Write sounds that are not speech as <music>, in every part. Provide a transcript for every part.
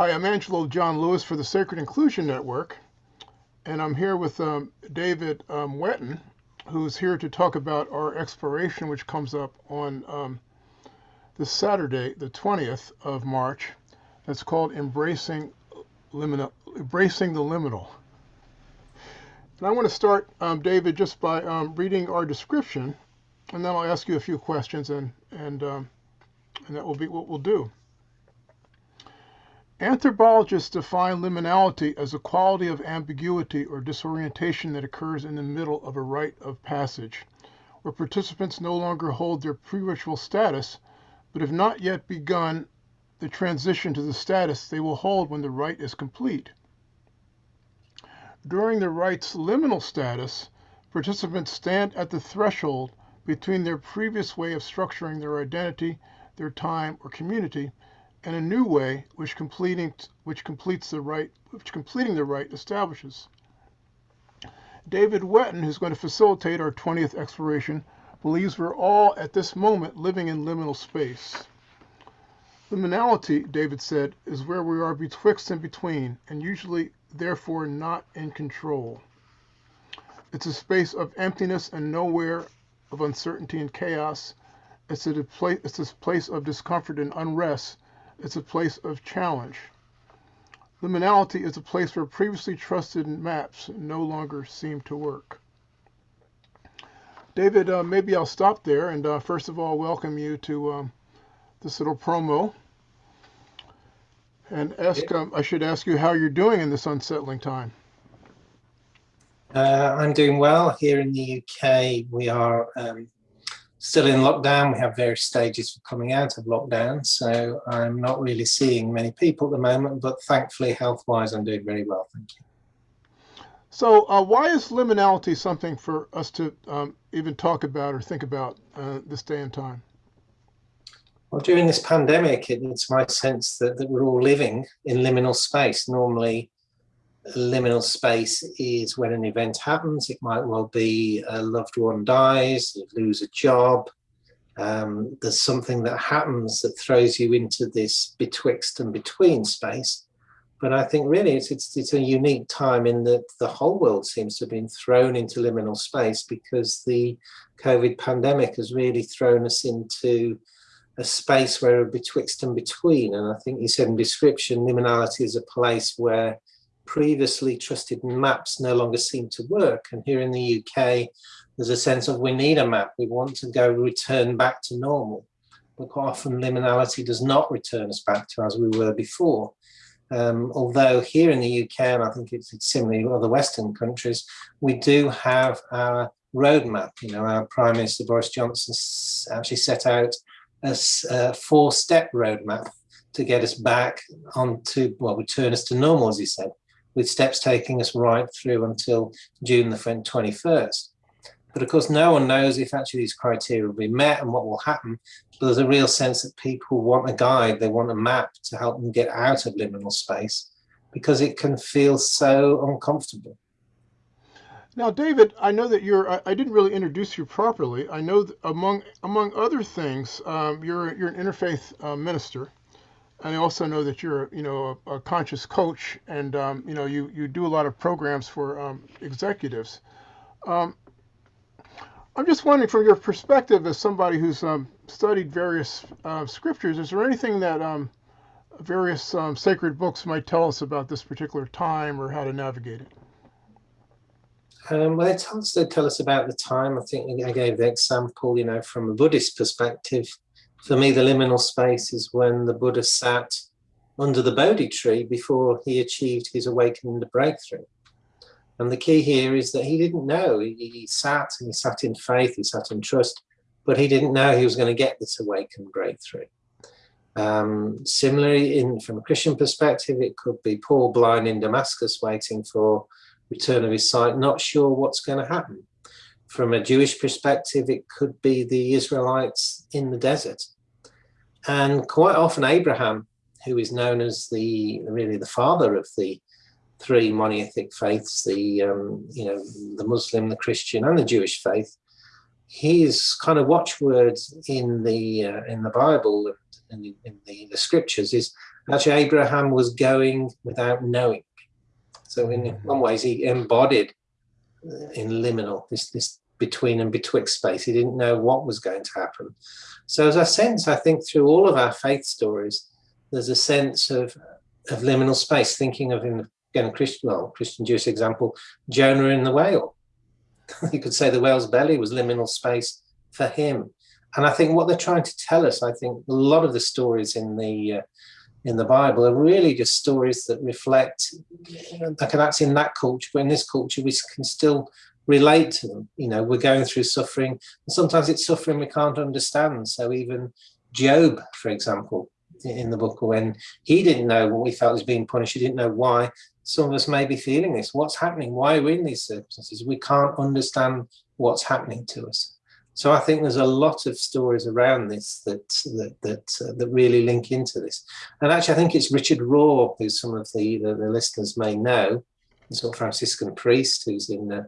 Hi, I'm Angelo John Lewis for the Sacred Inclusion Network, and I'm here with um, David um, Wetton, who's here to talk about our exploration, which comes up on um, this Saturday, the 20th of March. That's called Embracing, Liminal, Embracing the Liminal. And I want to start, um, David, just by um, reading our description, and then I'll ask you a few questions, and and um, and that will be what we'll do. Anthropologists define liminality as a quality of ambiguity or disorientation that occurs in the middle of a rite of passage, where participants no longer hold their pre-ritual status, but have not yet begun the transition to the status they will hold when the rite is complete. During the rite's liminal status, participants stand at the threshold between their previous way of structuring their identity, their time, or community, and a new way which completing which completes the right which completing the rite establishes. David Wetton, who's going to facilitate our 20th exploration, believes we're all at this moment living in liminal space. Liminality, David said, is where we are betwixt and between, and usually therefore not in control. It's a space of emptiness and nowhere, of uncertainty and chaos. It's a, it's a place of discomfort and unrest it's a place of challenge. Liminality is a place where previously trusted maps no longer seem to work. David, uh, maybe I'll stop there and uh, first of all welcome you to um, this little promo and ask. Um, I should ask you how you're doing in this unsettling time. Uh, I'm doing well here in the UK. We are um, still in lockdown. We have various stages for coming out of lockdown. So I'm not really seeing many people at the moment, but thankfully health-wise, I'm doing very well. Thank you. So uh, why is liminality something for us to um, even talk about or think about uh, this day and time? Well, during this pandemic, it, it's my sense that, that we're all living in liminal space. Normally, liminal space is when an event happens. It might well be a loved one dies, you lose a job. Um, there's something that happens that throws you into this betwixt and between space. But I think really it's, it's, it's a unique time in that the whole world seems to have been thrown into liminal space because the COVID pandemic has really thrown us into a space where betwixt and between. And I think you said in description, liminality is a place where previously trusted maps no longer seem to work. And here in the UK, there's a sense of we need a map. We want to go return back to normal. But quite often liminality does not return us back to as we were before. Um, although here in the UK, and I think it's, it's similar in other Western countries, we do have our roadmap. You know, our Prime Minister Boris Johnson actually set out a, a four-step roadmap to get us back onto, well, return us to normal, as he said with steps taking us right through until June the 21st. But of course, no one knows if actually these criteria will be met and what will happen. But there's a real sense that people want a guide, they want a map to help them get out of liminal space because it can feel so uncomfortable. Now, David, I know that you're, I, I didn't really introduce you properly. I know among, among other things, um, you're, you're an interfaith uh, minister and I also know that you're, you know, a, a conscious coach, and um, you know, you you do a lot of programs for um, executives. Um, I'm just wondering, from your perspective as somebody who's um, studied various uh, scriptures, is there anything that um, various sacred books might tell us about this particular time or how to navigate it? Um, well, they tell us, they tell us about the time. I think I gave the example, you know, from a Buddhist perspective, for me, the liminal space is when the Buddha sat under the Bodhi tree before he achieved his awakening breakthrough. And the key here is that he didn't know. He, he sat and he sat in faith, he sat in trust, but he didn't know he was going to get this awakened breakthrough. Um, similarly, in from a Christian perspective, it could be Paul blind in Damascus waiting for return of his sight, not sure what's going to happen. From a Jewish perspective, it could be the Israelites in the desert. And quite often Abraham, who is known as the really the father of the three monotheistic faiths, the um, you know the Muslim, the Christian, and the Jewish faith, his kind of watchwords in the uh, in the Bible and in, in the, the scriptures is actually Abraham was going without knowing. So in one ways, he embodied in liminal this this between and betwixt space. He didn't know what was going to happen. So as a sense, I think through all of our faith stories, there's a sense of of liminal space. Thinking of in again Christian well Christian Jewish example, Jonah in the whale <laughs> you could say the whale's belly was liminal space for him. And I think what they're trying to tell us, I think a lot of the stories in the uh, in the Bible are really just stories that reflect, like that's in that culture, but in this culture we can still relate to them. You know, we're going through suffering, and sometimes it's suffering we can't understand. So even Job, for example, in the book, when he didn't know what we felt was being punished, he didn't know why some of us may be feeling this. What's happening? Why are we in these circumstances? We can't understand what's happening to us. So I think there's a lot of stories around this that that that, uh, that really link into this. And actually, I think it's Richard Rohr, who some of the, the, the listeners may know, sort of Franciscan priest who's in uh,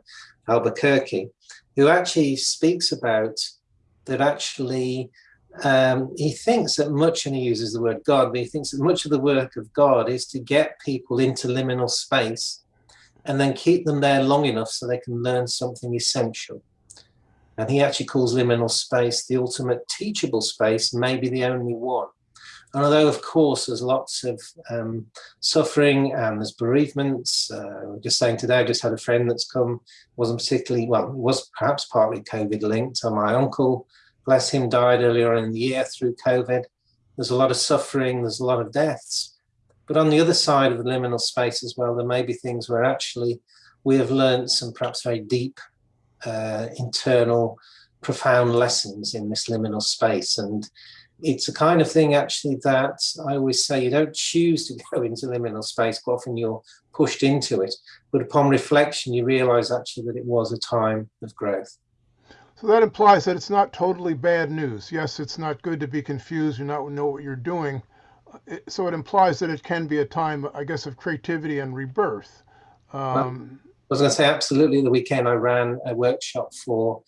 Albuquerque, who actually speaks about that actually um, he thinks that much, and he uses the word God, but he thinks that much of the work of God is to get people into liminal space and then keep them there long enough so they can learn something essential. And he actually calls liminal space the ultimate teachable space, maybe the only one. And although, of course, there's lots of um, suffering and there's bereavements, uh, just saying today, I just had a friend that's come, wasn't particularly, well, was perhaps partly COVID linked. So my uncle bless him, died earlier in the year through COVID. There's a lot of suffering, there's a lot of deaths. But on the other side of the liminal space as well, there may be things where actually we have learned some perhaps very deep uh, internal profound lessons in this liminal space. And it's a kind of thing actually that I always say you don't choose to <laughs> go into liminal space, but often you're pushed into it. But upon reflection, you realize actually that it was a time of growth. So that implies that it's not totally bad news. Yes, it's not good to be confused and not know what you're doing. So it implies that it can be a time, I guess, of creativity and rebirth. Um, I was going to say, absolutely. The weekend I ran a workshop for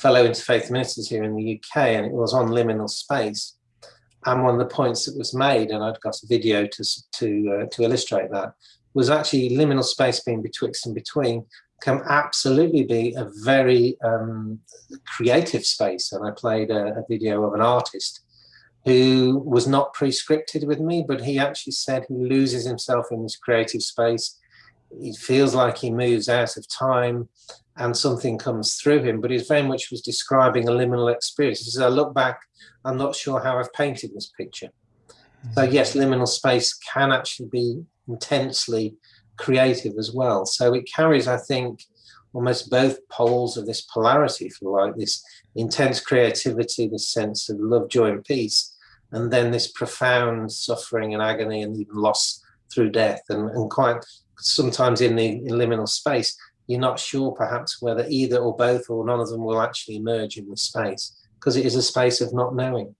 fellow interfaith ministers here in the UK, and it was on liminal space. And one of the points that was made, and I've got a video to to uh, to illustrate that, was actually liminal space being betwixt and between can absolutely be a very um, creative space. And I played a, a, video of an artist who was not pre-scripted with me, but he actually said he loses himself in this creative space. He feels like he moves out of time and something comes through him, but he very much was describing a liminal experience. He says, I look back, I'm not sure how I've painted this picture. So mm-hmm. yes, liminal space can actually be intensely creative as well. So it carries, I think, almost both poles of this polarity, if you like, this intense creativity, this sense of love, joy, and peace, and then this profound suffering and agony and even loss through death. And, and quite sometimes in the in liminal space, you're not sure perhaps whether either or both or none of them will actually emerge in the space because it is a space of not knowing.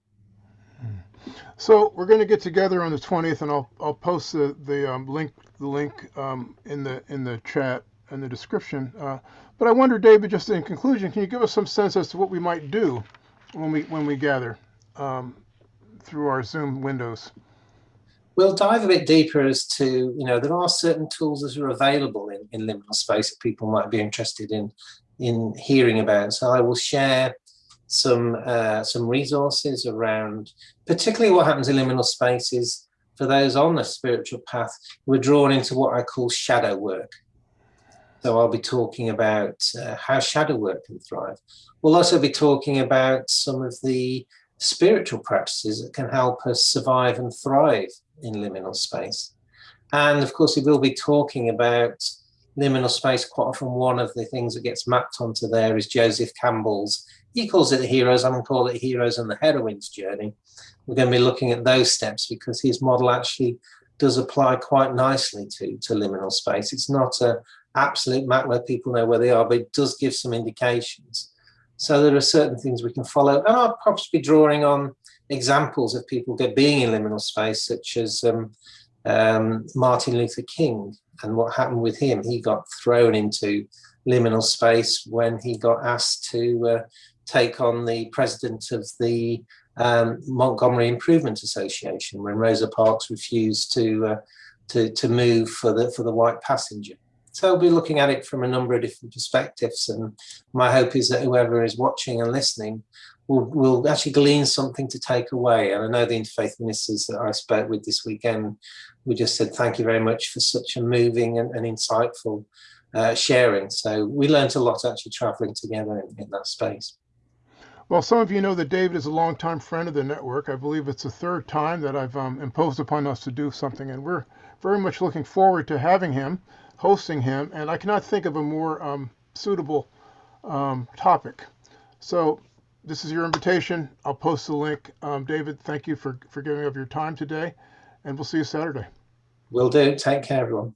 So we're going to get together on the 20th, and I'll I'll post the the um, link the link um, in the in the chat and the description. Uh, but I wonder, David, just in conclusion, can you give us some sense as to what we might do when we when we gather um, through our Zoom windows? We'll dive a bit deeper as to you know there are certain tools that are available in, in liminal space that people might be interested in in hearing about. So I will share some uh, some resources around particularly what happens in liminal spaces for those on the spiritual path we're drawn into what I call shadow work. So I'll be talking about uh, how shadow work can thrive. We'll also be talking about some of the spiritual practices that can help us survive and thrive in liminal space. And of course, we will be talking about liminal space. Quite often, one of the things that gets mapped onto there is Joseph Campbell's he calls it the heroes, I'm going to call it heroes and the heroines journey. We're going to be looking at those steps because his model actually does apply quite nicely to, to liminal space. It's not an absolute map where people know where they are, but it does give some indications. So there are certain things we can follow. And I'll perhaps be drawing on examples of people being in liminal space, such as um, um, Martin Luther King and what happened with him. He got thrown into liminal space when he got asked to uh, take on the president of the um, Montgomery Improvement Association when Rosa Parks refused to uh, to to move for the for the white passenger. So we'll be looking at it from a number of different perspectives, and my hope is that whoever is watching and listening will will actually glean something to take away. And I know the interfaith ministers that I spoke with this weekend, we just said thank you very much for such a moving and, and insightful uh, sharing. So we learned a lot actually traveling together in, in that space. Well, some of you know that David is a longtime friend of the network. I believe it's the third time that I've um, imposed upon us to do something, and we're very much looking forward to having him, hosting him, and I cannot think of a more um, suitable um, topic. So this is your invitation. I'll post the link. Um, David, thank you for, for giving up your time today, and we'll see you Saturday. Will do. Take care, everyone.